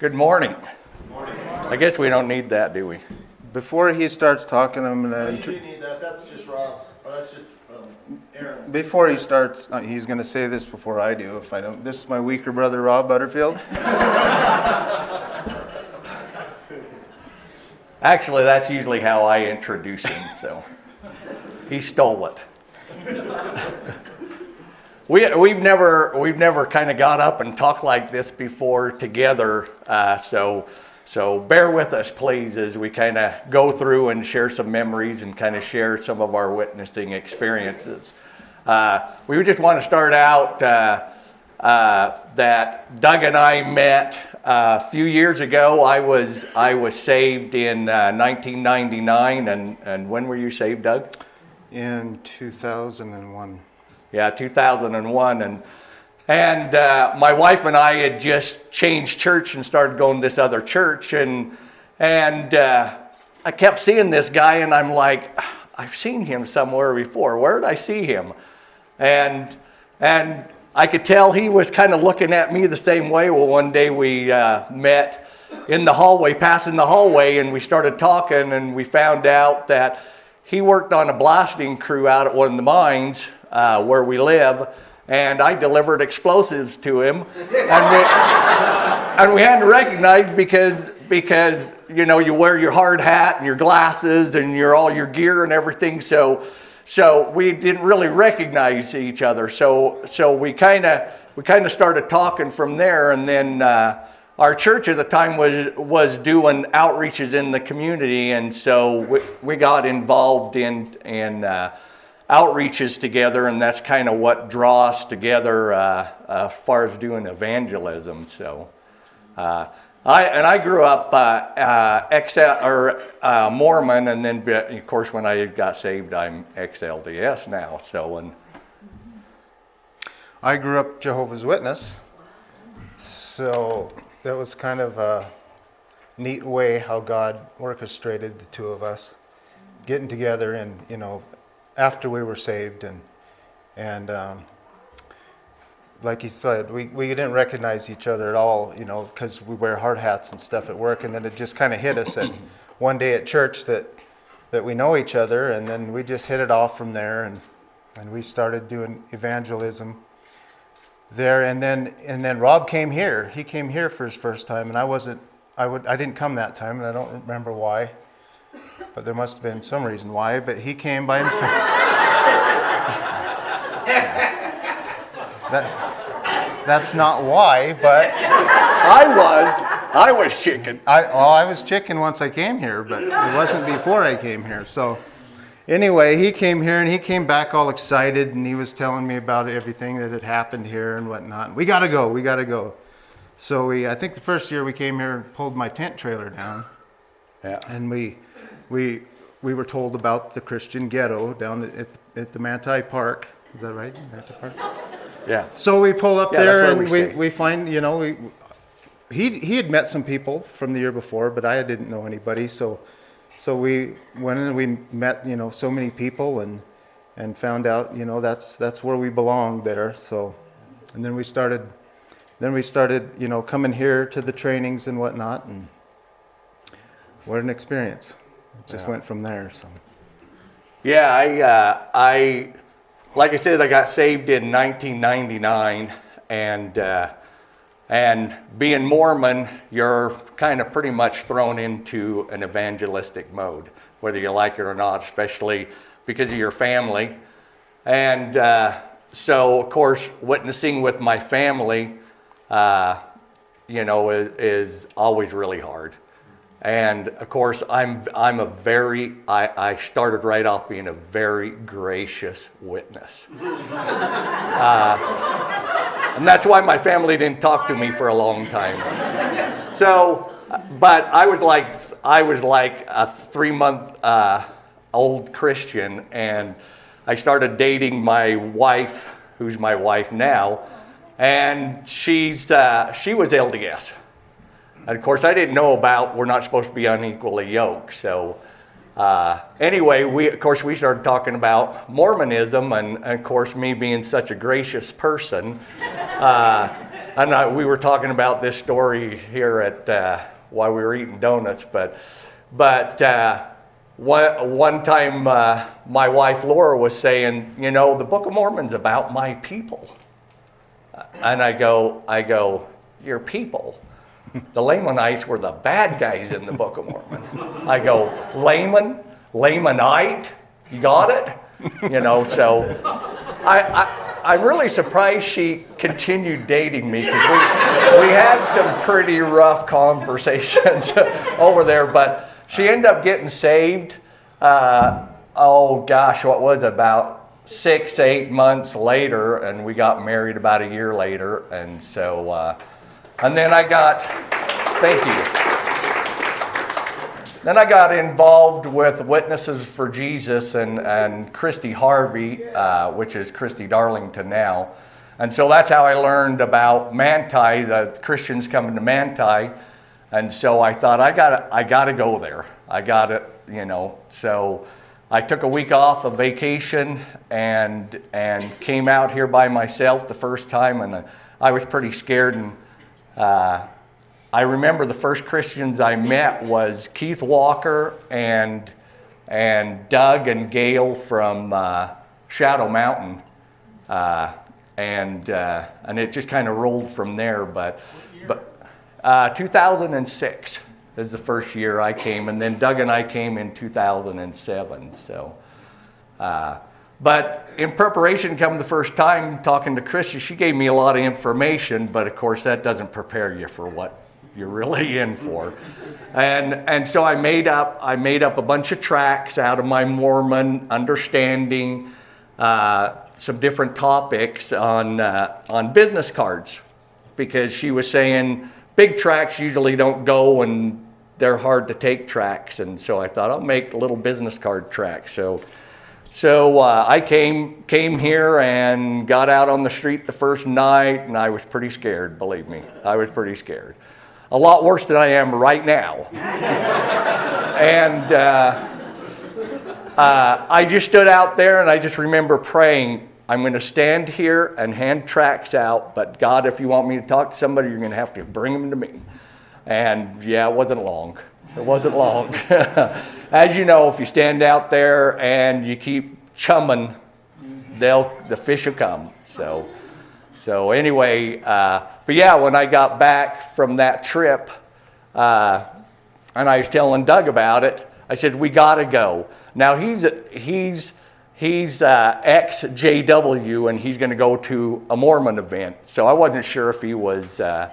Good morning. I guess we don't need that, do we? Before he starts talking, I'm gonna, you intro- do need that, that's just Rob's, or that's just um, Aaron's. before he starts, uh, he's gonna say this before I do, if I don't, this is my weaker brother, Rob Butterfield. Actually, that's usually how I introduce him, so he stole it. We, we've never, we've never kind of got up and talked like this before together, uh, so, so bear with us, please, as we kind of go through and share some memories and kind of share some of our witnessing experiences. Uh, we just want to start out uh, uh, that Doug and I met uh, a few years ago. I was I was saved in uh, 1999, and and when were you saved, Doug? In 2001. Yeah, 2001, and and uh, my wife and I had just changed church and started going to this other church, and and uh, I kept seeing this guy, and I'm like, I've seen him somewhere before. Where did I see him? And and I could tell he was kind of looking at me the same way. Well, one day we uh, met in the hallway, passing the hallway, and we started talking, and we found out that he worked on a blasting crew out at one of the mines uh, where we live, and I delivered explosives to him, and we, and we had to recognize because because you know you wear your hard hat and your glasses and your all your gear and everything, so so we didn't really recognize each other. So so we kind of we kind of started talking from there, and then. Uh, our church at the time was was doing outreaches in the community, and so we, we got involved in in uh, outreaches together, and that's kind of what draw us together uh, as far as doing evangelism. So, uh, I and I grew up uh, uh, XL or uh, Mormon, and then of course when I got saved, I'm XLDS now. So and I grew up Jehovah's Witness, so that was kind of a neat way how God orchestrated the two of us getting together and, you know, after we were saved and, and, um, like he said, we, we didn't recognize each other at all, you know, because we wear hard hats and stuff at work. And then it just kind of hit us at one day at church that, that we know each other. And then we just hit it off from there. And, and we started doing evangelism there. And then, and then Rob came here. He came here for his first time. And I wasn't, I, would, I didn't come that time. And I don't remember why. But there must have been some reason why. But he came by himself. That, that's not why, but I was I was chicken. I, well, I was chicken once I came here, but it wasn't before I came here. So, anyway, he came here and he came back all excited and he was telling me about everything that had happened here and whatnot. We got to go, we got to go. So, we, I think the first year we came here and pulled my tent trailer down Yeah. and we, we, we were told about the Christian ghetto down at, at the Manti Park. Is that right? Manti Park? Yeah. So we pull up Yeah, there and we we, we find, you know, we, he, he had met some people from the year before, but I didn't know anybody. So, so we went and we met, you know, so many people and, and found out, you know, that's, that's where we belong there. So, and then we started, then we started, you know, coming here to the trainings and whatnot and what an experience. It just went from there, so. Yeah, I, uh, I, like I said, I got saved in 1999, and uh, and being Mormon, you're kind of pretty much thrown into an evangelistic mode, whether you like it or not, especially because of your family. And uh, so, of course, witnessing with my family, uh, you know, is, is always really hard. And of course, I'm I'm a very I, I started right off being a very gracious witness, uh, and that's why my family didn't talk to me for a long time. So, but I was like I was like a three month uh, old Christian, and I started dating my wife, who's my wife now, and she's uh, she was LDS. And of course, I didn't know about we're not supposed to be unequally yoked. So, uh, anyway, we of course we started talking about Mormonism, and, and of course, me being such a gracious person, uh, and I, we were talking about this story here at uh, while we were eating donuts, but but uh, one one time uh, my wife Laura was saying, you know, the Book of Mormon's about my people, and I go, I go, your people. The Lamanites were the bad guys in the Book of Mormon. I go, Laman, Lamanite, you got it? You know, so I, I, I'm really surprised she continued dating me because we, we had some pretty rough conversations over there, but she ended up getting saved. Uh, oh gosh, what was it, about six, eight months later, and we got married about a year later. And so, uh, and then I got, thank you. Then I got involved with Witnesses for Jesus and, and Christy Harvey, uh, which is Christy Darlington now. And so that's how I learned about Manti, the Christians coming to Manti. And so I thought, I gotta, I gotta go there. I gotta, you know. So I took a week off of vacation and, and came out here by myself the first time. And I was pretty scared. And uh, I remember the first Christians I met was Keith Walker and and Doug and Gail from uh, Shadow Mountain, uh, and uh, and it just kind of rolled from there. But but uh, 2006 is the first year I came, and then Doug and I came in 2007. So. But in preparation, come the first time talking to Christy, she gave me a lot of information, but of course that doesn't prepare you for what you're really in for. And, and so I made up, I made up a bunch of tracks out of my Mormon understanding, uh, some different topics on, uh, on business cards because she was saying big tracks usually don't go and they're hard to take tracks. And so I thought I'll make little business card tracks. So, so uh, I came, came here and got out on the street the first night and I was pretty scared, believe me. I was pretty scared a lot worse than I am right now. and uh, uh, I just stood out there and I just remember praying, I'm going to stand here and hand tracks out, but God, if you want me to talk to somebody, you're going to have to bring them to me. And yeah, it wasn't long. It wasn't long. As you know, if you stand out there and you keep chumming, they'll, the fish will come. So, so anyway, uh, but yeah, when I got back from that trip, uh, and I was telling Doug about it, I said we got to go. Now he's he's he's uh, ex JW, and he's going to go to a Mormon event. So I wasn't sure if he was uh,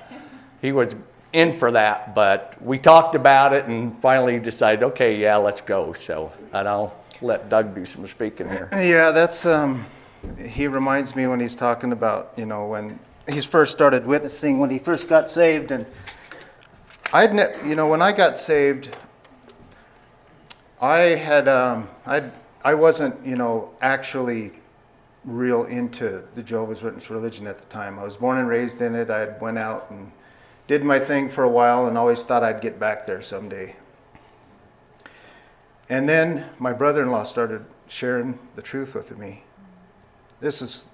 he was in for that, but we talked about it and finally decided, okay, yeah, let's go. So and I'll let Doug do some speaking here. Yeah, that's um, he reminds me when he's talking about you know when he first started witnessing when he first got saved. And I'd, you know, when I got saved, I had, um, I, I wasn't, you know, actually real into the Jehovah's Witness religion at the time. I was born and raised in it. I had went out and did my thing for a while and always thought I'd get back there someday. And then my brother-in-law started sharing the truth with me. This is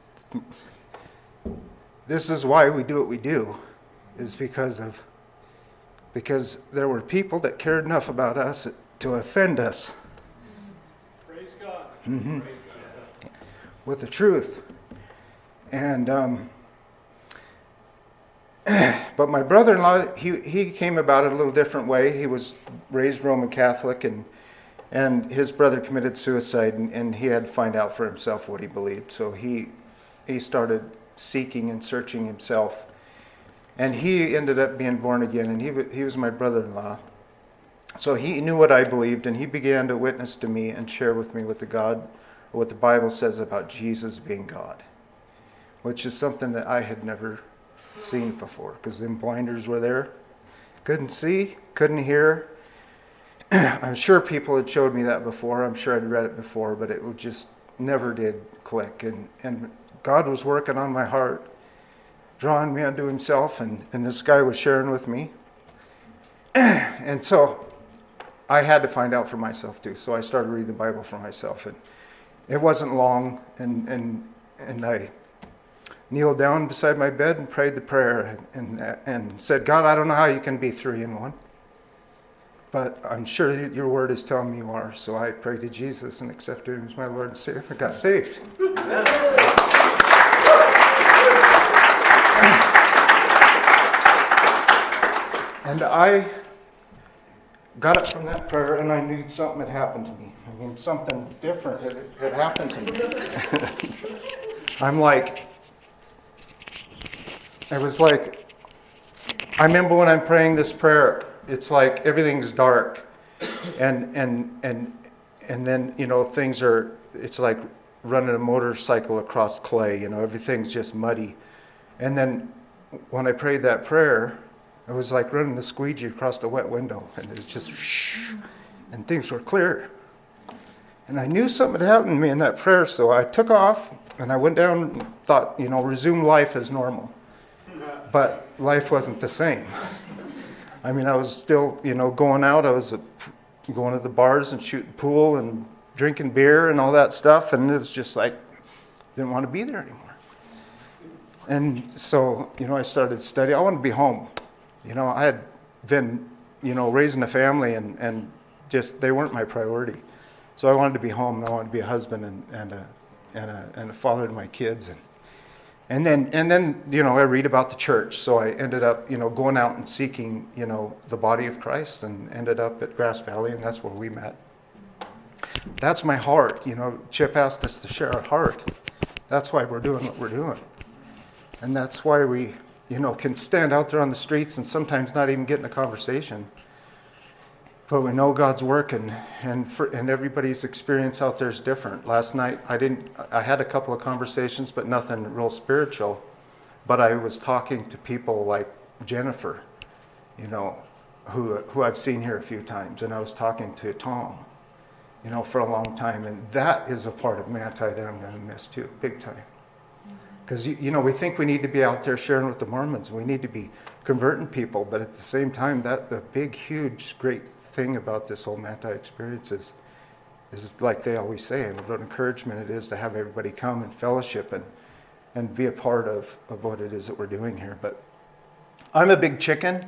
this is why we do what we do, is because of because there were people that cared enough about us to offend us. Praise God. Mm-hmm. With the truth. And um, but my brother-in-law, he, he came about it a little different way. He was raised Roman Catholic, and and his brother committed suicide, and, and he had to find out for himself what he believed. So he he started seeking and searching himself. And he ended up being born again, and he, he was my brother in law. So he knew what I believed, and he began to witness to me and share with me what the God, what the Bible says about Jesus being God, which is something that I had never seen before, because them blinders were there. Couldn't see, couldn't hear. I'm sure people had showed me that before. I'm sure I'd read it before, but it just never did click. And, and God was working on my heart, drawing me unto Himself, and, and this guy was sharing with me. and so I had to find out for myself too. So I started reading the Bible for myself. And it wasn't long, and, and, and I kneeled down beside my bed and prayed the prayer and, and said, God, I don't know how you can be three in one, but I'm sure your word is telling me you are. So I prayed to Jesus and accepted him as my Lord and Savior and got saved. And I got up from that prayer and I knew something had happened to me. I mean, something different had, had happened to me. I'm like, it was like, I remember when I'm praying this prayer, it's like everything's dark. And, and, and, and then, you know, things are, it's like running a motorcycle across clay, you know, everything's just muddy. And then when I prayed that prayer, it was like running a squeegee across a wet window, and it was just, and things were clear. And I knew something had happened to me in that prayer, so I took off and I went down and thought, you know, resume life as normal. But life wasn't the same. I mean, I was still, you know, going out. I was uh, going to the bars and shooting pool and drinking beer and all that stuff, and it was just like, didn't want to be there anymore. And so, you know, I started studying. I wanted to be home. You know, I had been, you know, raising a family and, and just, they weren't my priority. So I wanted to be home and I wanted to be a husband and, and, a, and, a, and a father to my kids. And, and then, and then, you know, I read about the church. So I ended up, you know, going out and seeking, you know, the body of Christ and ended up at Grass Valley and that's where we met. That's my heart. You know, Chip asked us to share our heart. That's why we're doing what we're doing. And that's why we, you know, can stand out there on the streets and sometimes not even get in a conversation. But we know God's working, and, and, for, and everybody's experience out there is different. Last night, I didn't, I had a couple of conversations, but nothing real spiritual. But I was talking to people like Jennifer, you know, who, who I've seen here a few times. And I was talking to Tom, you know, for a long time. And that is a part of Manti that I'm going to miss too, big time. Mm-hmm. Because, you, you know, we think we need to be out there sharing with the Mormons. We need to be converting people. But at the same time, that the big, huge, great thing about this whole Manti experience is, is like they always say, and what an encouragement it is to have everybody come and fellowship and, and be a part of, of what it is that we're doing here. But I'm a big chicken.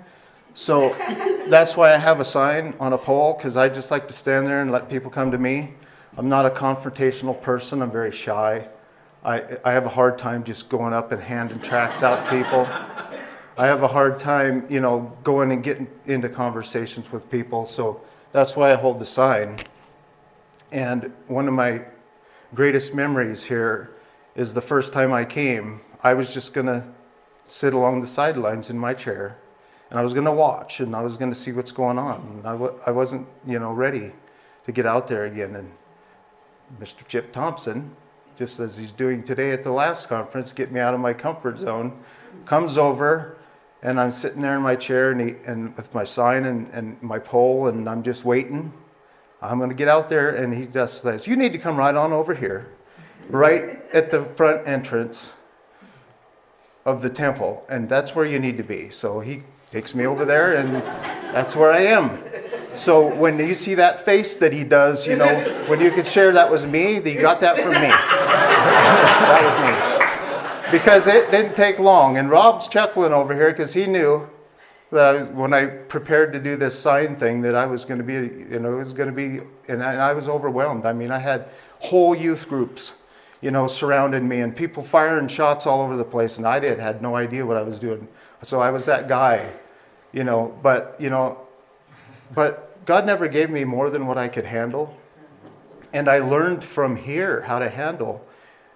So that's why I have a sign on a pole, because I just like to stand there and let people come to me. I'm not a confrontational person. I'm very shy. I, I have a hard time just going up and handing tracts out to people. I have a hard time, you know, going and getting into conversations with people. So that's why I hold the sign. And one of my greatest memories here is the first time I came, I was just going to sit along the sidelines in my chair and I was going to watch and I was going to see what's going on. And I w- I wasn't, you know, ready to get out there again. And Mr. Chip Thompson, just as he's doing today at the last conference, get me out of my comfort zone, comes over and I'm sitting there in my chair and, he, and with my sign and, and my pole and I'm just waiting. I'm going to get out there and he just says, you need to come right on over here, right at the front entrance of the temple and that's where you need to be. So he takes me over there and that's where I am. So when you see that face that he does, you know, when you could share that was me, that you got that from me. that was me. Because it didn't take long. And Rob's chuckling over here because he knew that I, when I prepared to do this sign thing that I was going to be, you know, it was going to be, and I, and I was overwhelmed. I mean, I had whole youth groups, you know, surrounding me and people firing shots all over the place. And I did, had no idea what I was doing. So I was that guy, you know, but, you know, but God never gave me more than what I could handle. And I learned from here how to handle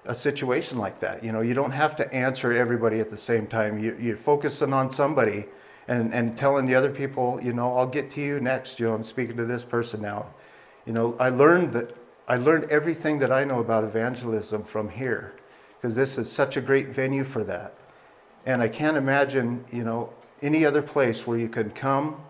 a situation like that. You know, you don't have to answer everybody at the same time. You, you're focusing on somebody and, and telling the other people, you know, I'll get to you next. You know, I'm speaking to this person now. You know, I learned that I learned everything that I know about evangelism from here because this is such a great venue for that. And I can't imagine, you know, any other place where you can come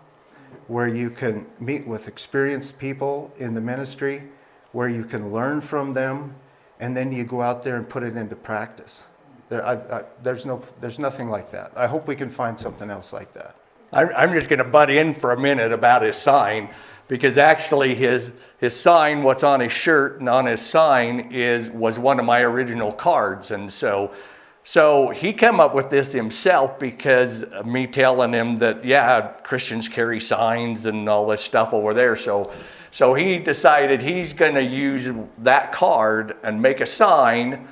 where you can meet with experienced people in the ministry, where you can learn from them, and then you go out there and put it into practice. There, I, I, there's, no, there's nothing like that. I hope we can find something else like that. I'm, just going to butt in for a minute about his sign because actually his, his sign, what's on his shirt and on his sign is, was one of my original cards. And so, So he came up with this himself because me telling him that, yeah, Christians carry signs and all this stuff over there. So, so he decided he's going to use that card and make a sign.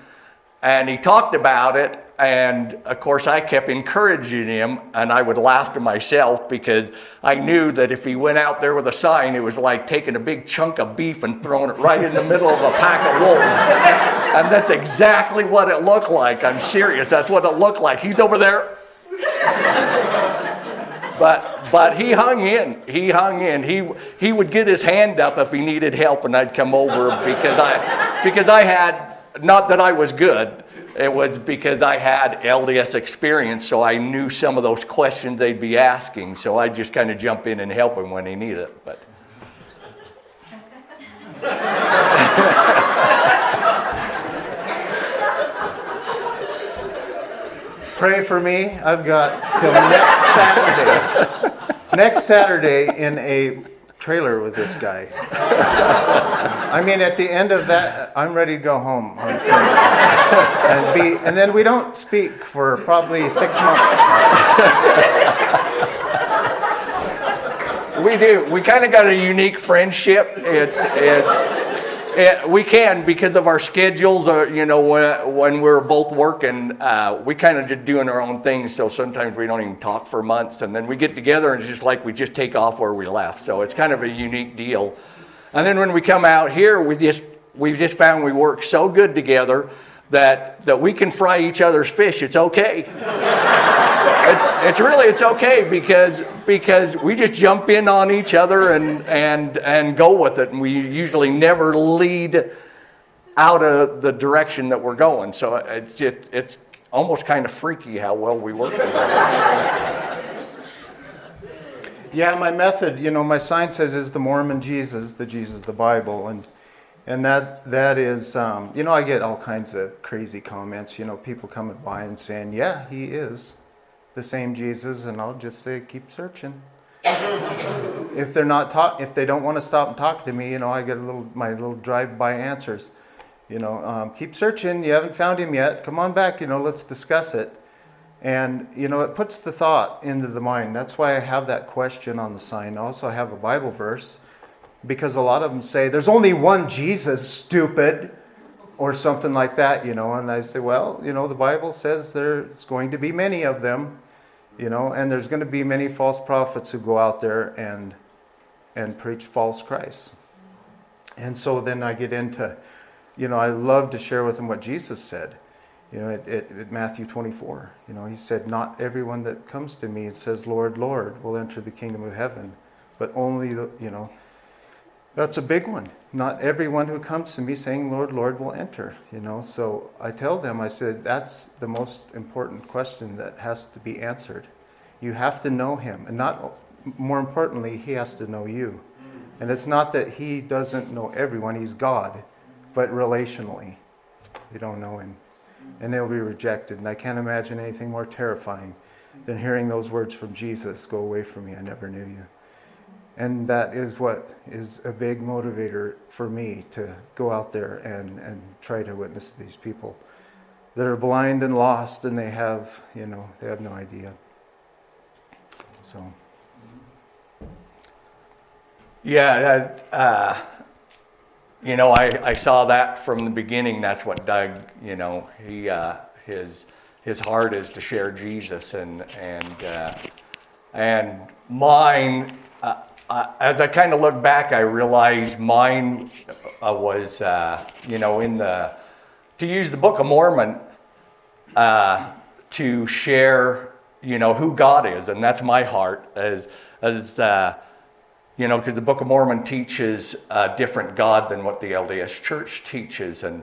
And he talked about it. And of course, I kept encouraging him, and I would laugh to myself because I knew that if he went out there with a sign, it was like taking a big chunk of beef and throwing it right in the middle of a pack of wolves. And that's exactly what it looked like. I'm serious. That's what it looked like. He's over there. But but he hung in. He hung in. He he would get his hand up if he needed help, and I'd come over because I because I had not that I was good. It was because I had LDS experience, so I knew some of those questions they'd be asking. So I'd just kind of jump in and help him when he needed it. But Pray for me. I've got till next Saturday. next Saturday in a trailer with this guy. I mean, at the end of that, I'm ready to go home on and be, and then we don't speak for probably six months. we do. We kind of got a unique friendship. It's it's. It, we can because of our schedules. Or you know, when, when we're both working, uh, we kind of just doing our own things. So sometimes we don't even talk for months, and then we get together and it's just like we just take off where we left. So it's kind of a unique deal. And then when we come out here, we just we just found we work so good together that that we can fry each other's fish. It's okay. It's, it's really it's okay because because we just jump in on each other and and and go with it, and we usually never lead out of the direction that we're going. So it's just, it's almost kind of freaky how well we work together. Yeah, my method, you know, my sign says is the Mormon Jesus, the Jesus the Bible, and and that that is, um, you know, I get all kinds of crazy comments. You know, people coming by and saying, "Yeah, he is the same Jesus," and I'll just say, "Keep searching." if they're not talk, if they don't want to stop and talk to me, you know, I get a little my little drive-by answers. You know, um, keep searching. You haven't found him yet. Come on back. You know, let's discuss it. And, you know, it puts the thought into the mind. That's why I have that question on the sign. Also, I have a Bible verse because a lot of them say, there's only one Jesus, stupid, or something like that, you know. And I say, well, you know, the Bible says there's going to be many of them, you know, and there's going to be many false prophets who go out there and, and preach false Christ. And so then I get into, you know, I love to share with them what Jesus said. You know, at, at, at, Matthew 24, you know, he said, Not everyone that comes to me and says, Lord, Lord, will enter the kingdom of heaven, but only the, you know, that's a big one. Not everyone who comes to me saying, Lord, Lord, will enter, you know. So I tell them, I said, that's the most important question that has to be answered. You have to know him, and not more importantly, he has to know you. And it's not that he doesn't know everyone, he's God, but relationally, they don't know him and they'll be rejected. And I can't imagine anything more terrifying than hearing those words from Jesus Go away from me, I never knew you. And that is what is a big motivator for me to go out there and, and try to witness these people that are blind and lost and they have, you know, they have no idea. So. Yeah, uh, you know, I, I saw that from the beginning. That's what Doug, you know, he uh, his his heart is to share Jesus, and and uh, and mine. Uh, uh as I kind of look back, I realized mine uh, was, uh, you know, in the to use the Book of Mormon to share, you know, who God is, and that's my heart as as you know, because the Book of Mormon teaches a different God than what the LDS Church teaches, and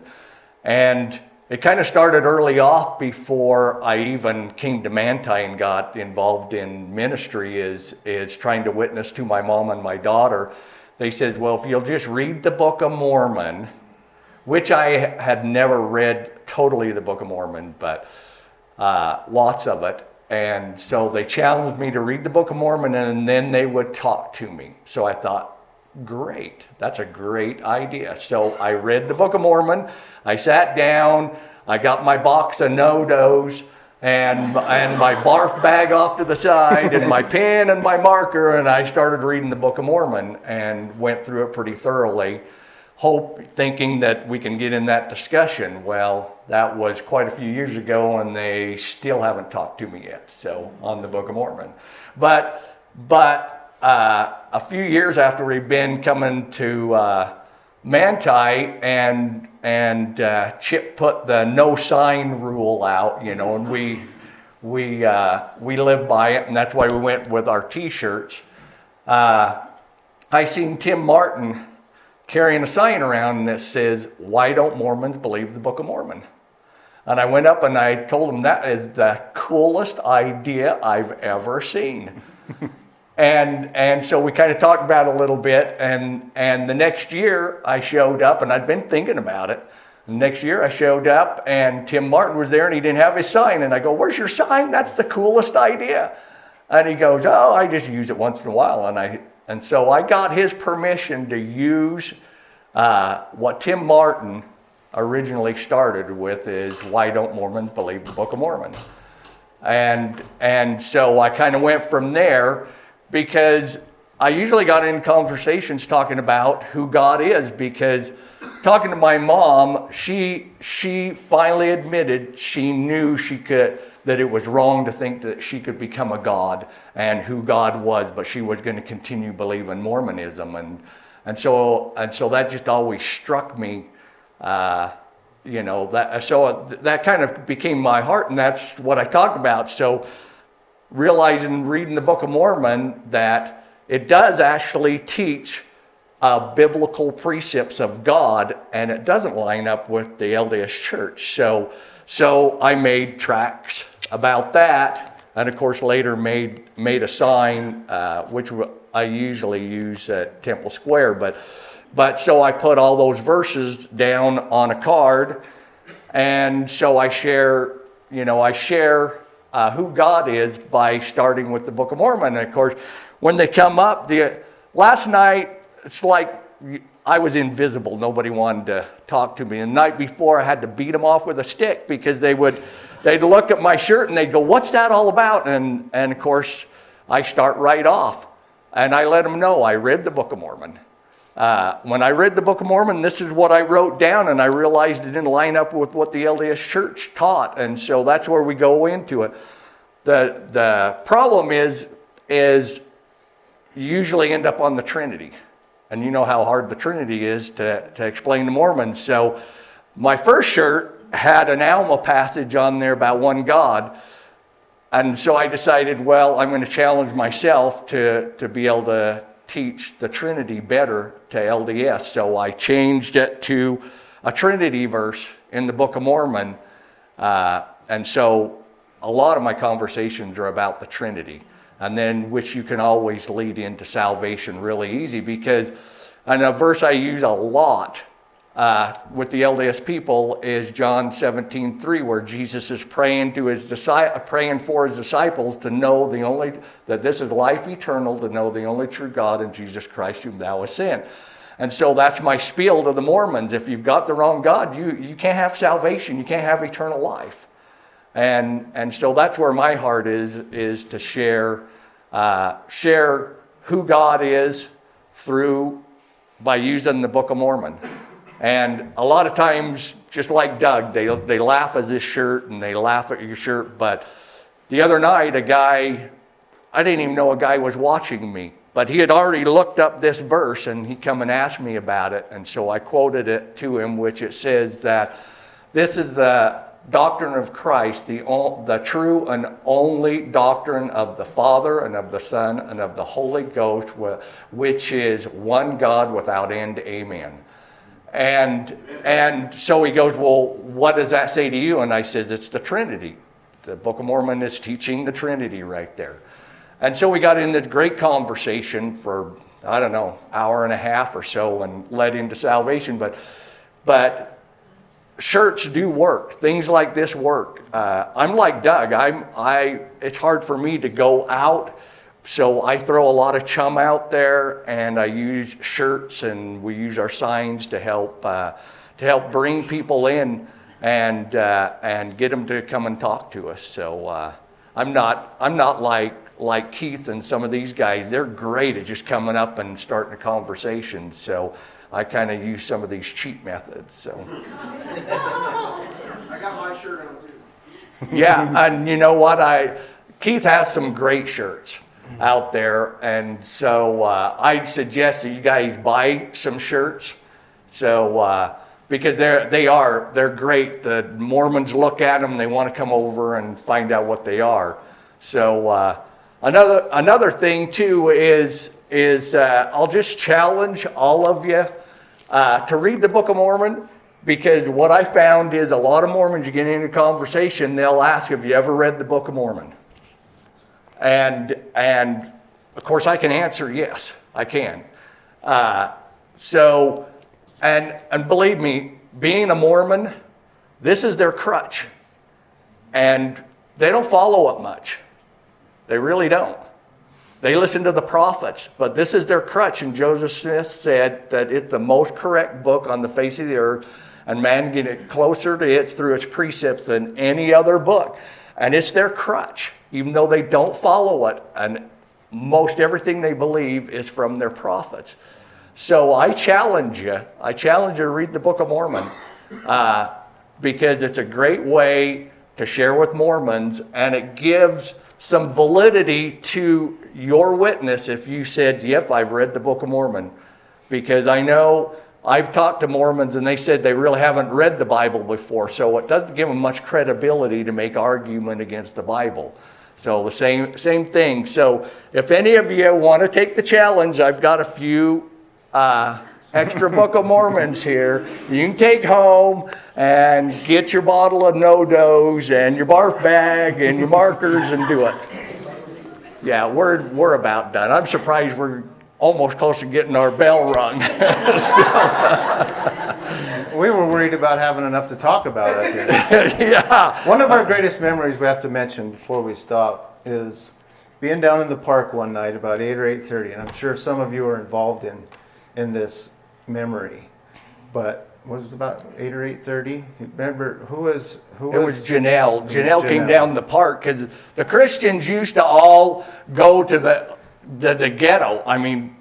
and it kind of started early off before I even came to Manti and got involved in ministry. Is is trying to witness to my mom and my daughter. They said, well, if you'll just read the Book of Mormon, which I had never read totally the Book of Mormon, but uh, lots of it and so they challenged me to read the Book of Mormon and then they would talk to me. So I thought, great, that's a great idea. So I read the Book of Mormon. I sat down. I got my box of NoDoz and, and my barf bag off to the side and my pen and my marker and I started reading the Book of Mormon and went through it pretty thoroughly, hope, thinking that we can get in that discussion. Well, that was quite a few years ago and they still haven't talked to me yet, so, on the Book of Mormon. But, but, uh, a few years after we've been coming to, uh, Manti and and uh, Chip put the no sign rule out, you know, and we we uh, we live by it, and that's why we went with our T-shirts. Uh, I seen Tim Martin carrying a sign around that says, "Why don't Mormons believe the Book of Mormon?" And I went up and I told him that is the coolest idea I've ever seen. And, and so we kind of talked about it a little bit. And, and the next year I showed up and I'd been thinking about it. The next year I showed up and Tim Martin was there and he didn't have his sign. And I go, Where's your sign? That's the coolest idea. And he goes, Oh, I just use it once in a while. And, I, and so I got his permission to use uh, what Tim Martin originally started with is why don't Mormons believe the Book of Mormon? And, and so I kind of went from there because I usually got in conversations talking about who God is because talking to my mom, she she finally admitted she knew she could that it was wrong to think that she could become a god and who God was, but she was going to continue believing Mormonism and and so and so that just always struck me. Uh, you know that so that kind of became my heart and that's what I talked about. So realizing reading the Book of Mormon that it does actually teach uh, biblical precepts of God, and it doesn't line up with the LDS Church. So, so I made tracks about that, and of course later made made a sign, uh, which I usually use at Temple Square, but but so I put all those verses down on a card, and so I share, you know, I share uh, who God is by starting with the Book of Mormon. And of course, when they come up, the last night it's like I was invisible. Nobody wanted to talk to me. And the night before, I had to beat them off with a stick because they would they'd look at my shirt and they'd go, "What's that all about?" And and of course, I start right off, and I let them know I read the Book of Mormon. Uh, when I read the Book of Mormon, this is what I wrote down, and I realized it didn't line up with what the LDS Church taught, and so that's where we go into it. The the problem is is you usually end up on the Trinity, and you know how hard the Trinity is to to explain to Mormons. So my first shirt had an Alma passage on there about one God. And so I decided, well, I'm going to challenge myself to, to be able to teach the Trinity better to LDS. So I changed it to a Trinity verse in the Book of Mormon. Uh, and so a lot of my conversations are about the Trinity, and then which you can always lead into salvation really easy because, and a verse I use a lot uh, with the LDS people is John 17, 3, where Jesus is praying to his praying for his disciples to know the only that this is life eternal, to know the only true God and Jesus Christ whom thou hast sent. And so that's my spiel to the Mormons. If you've got the wrong God, you, you can't have salvation, you can't have eternal life. And, and so that's where my heart is, is to share, uh, share who God is through by using the Book of Mormon. And a lot of times, just like Doug, they, they laugh at this shirt and they laugh at your shirt. But the other night, a guy, I didn't even know a guy was watching me, but he had already looked up this verse and he come and asked me about it. And so I quoted it to him, which it says that this is the doctrine of Christ, the, the true and only doctrine of the Father and of the Son and of the Holy Ghost, which is one God without end. Amen. And, and so he goes, Well, what does that say to you? And I says, It's the Trinity. The Book of Mormon is teaching the Trinity right there. And so we got in this great conversation for, I don't know, hour and a half or so and led into salvation. But, but shirts do work. Things like this work. Uh, I'm like Doug. I'm, I, it's hard for me to go out so I throw a lot of chum out there, and I use shirts, and we use our signs to help uh, to help bring people in. and uh, and get them to come and talk to us. So uh, I'm not I'm not like like Keith and some of these guys. They're great at just coming up and starting a conversation. So I kind of use some of these cheat methods. So. I got my shirt on too. yeah, and you know what? I Keith has some great shirts out there, and so uh, I'd suggest that you guys buy some shirts. So uh, because they're they are they're great. The Mormons look at them, they want to come over and find out what they are. So uh, another another thing too is is uh, I'll just challenge all of you uh, to read the Book of Mormon because what I found is a lot of Mormons, you get into conversation, they'll ask, Have you ever read the Book of Mormon? And, and of course, I can answer yes, I can. Uh, so, and, and believe me, being a Mormon, this is their crutch. And they don't follow up much. They really don't. They listen to the prophets, but this is their crutch. And Joseph Smith said that it's the most correct book on the face of the earth, and man get closer to it through its precepts than any other book. And it's their crutch, even though they don't follow it. And most everything they believe is from their prophets. So I challenge you, I challenge you to read the Book of Mormon uh, because it's a great way to share with Mormons and it gives some validity to your witness if you said, Yep, I've read the Book of Mormon. Because I know I've talked to Mormons and they said they really haven't read the Bible before, so it doesn't give them much credibility to make argument against the Bible. So the same same thing. So if any of you want to take the challenge, I've got a few uh, extra Book of Mormons here. You can take home and get your bottle of NoDoz and your barf bag and your markers and do it. Yeah, we're we're about done. I'm surprised we're almost close to getting our bell rung. We were worried about having enough to talk about up here. yeah. One of our greatest memories we have to mention before we stop is being down in the park one night about 8 or 8.30, and I'm sure some of you are involved in, in this memory. But was it about 8 or 8.30? Remember, who was... Who It was Janelle. It was Janelle came down the park because the Christians used to all go to the, the, the ghetto. I mean,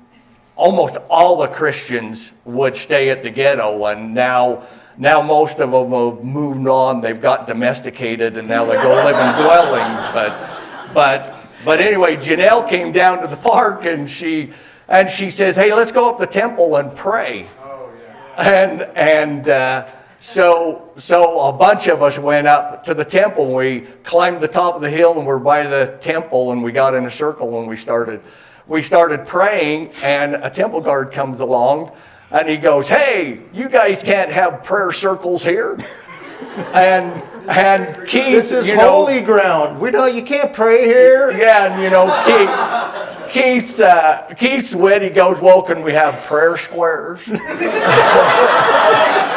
almost all the Christians would stay at the ghetto, and now, now most of them have moved on. They've got domesticated, and now they go live in dwellings. But, but, but anyway, Janelle came down to the park, and she, and she says, "Hey, let's go up the temple and pray." Oh, yeah. And and uh, so so a bunch of us went up to the temple. We climbed the top of the hill and we're by the temple and we got in a circle and we started we started praying and a temple guard comes along and he goes, "Hey, you guys can't have prayer circles here." And and Keith, This is you know, holy ground. We know you can't pray here. yeah, and you know, Keith, Keith's, uh, Keith's wit, he goes, well, can we have prayer squares?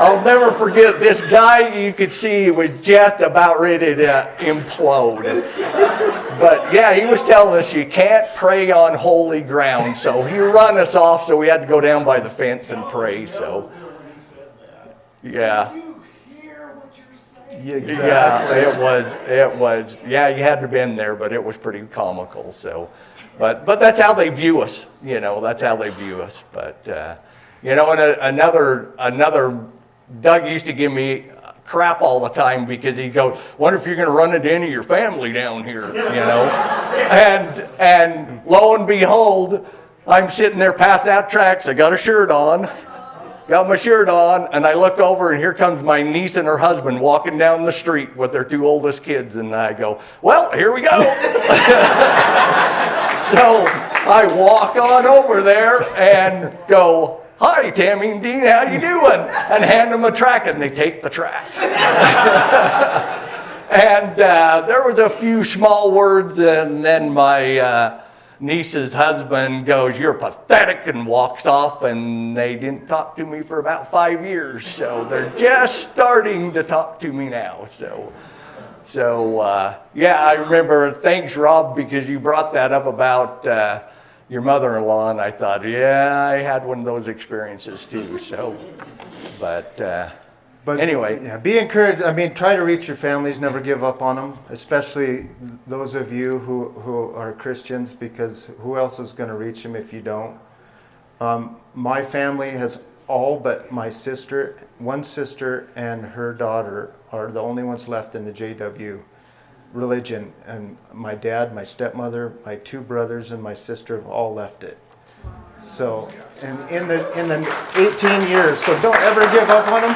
I'll never forget this guy, you could see was just about ready to implode. But yeah, he was telling us you can't pray on holy ground. So he run us off, so we had to go down by the fence and pray. So, yeah. Yeah, you hear what you saying? Yeah, it was, it was, yeah, you had to been there, but it was pretty comical, so. But, but that's how they view us, you know, that's how they view us, but, uh, you know, and a- another, another, Doug used to give me crap all the time because he'd go, wonder if you're gonna run into any of your family down here, you know? And, and lo and behold, I'm sitting there passing out tracks, I got a shirt on, got my shirt on, and I look over, and here comes my niece and her husband walking down the street with their two oldest kids, and I go, "Well, here we go." so I walk on over there and go, "Hi, Tammy and Dean, how you doing?" And hand them a track, and they take the track. and uh, there was a few small words, and then my. Uh, niece's husband goes, You're pathetic, and walks off. And they didn't talk to me for about five years. So they're just starting to talk to me now. So, so uh, yeah, I remember. Thanks, Rob, because you brought that up about uh, your mother in law. And I thought, Yeah, I had one of those experiences too. So, but. Uh, But Anyway. yeah, be encouraged. I mean, try to reach your families. Never give up on them, especially those of you who who are Christians, because who else is going to reach them if you don't? Um, my family has all but my sister, one sister, and her daughter are the only ones left in the JW religion. And my dad, my stepmother, my two brothers, and my sister have all left it. So, and in the in the 18 years, so don't ever give up on them.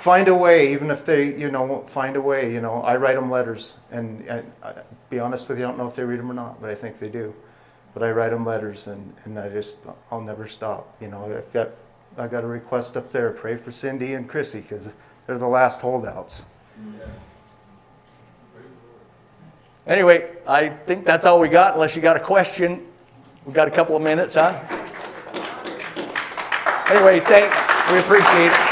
Find a way, even if they, you know, find a way. You know, I write them letters, and, and I, be honest with you, I don't know if they read them or not, but I think they do. But I write them letters, and, and I just, I'll never stop. You know, I've got, I've got a request up there. Pray for Cindy and Chrissy because they're the last holdouts. Anyway, I think that's all we got, unless you got a question. We've got a couple of minutes, huh? Anyway, thanks. We appreciate it.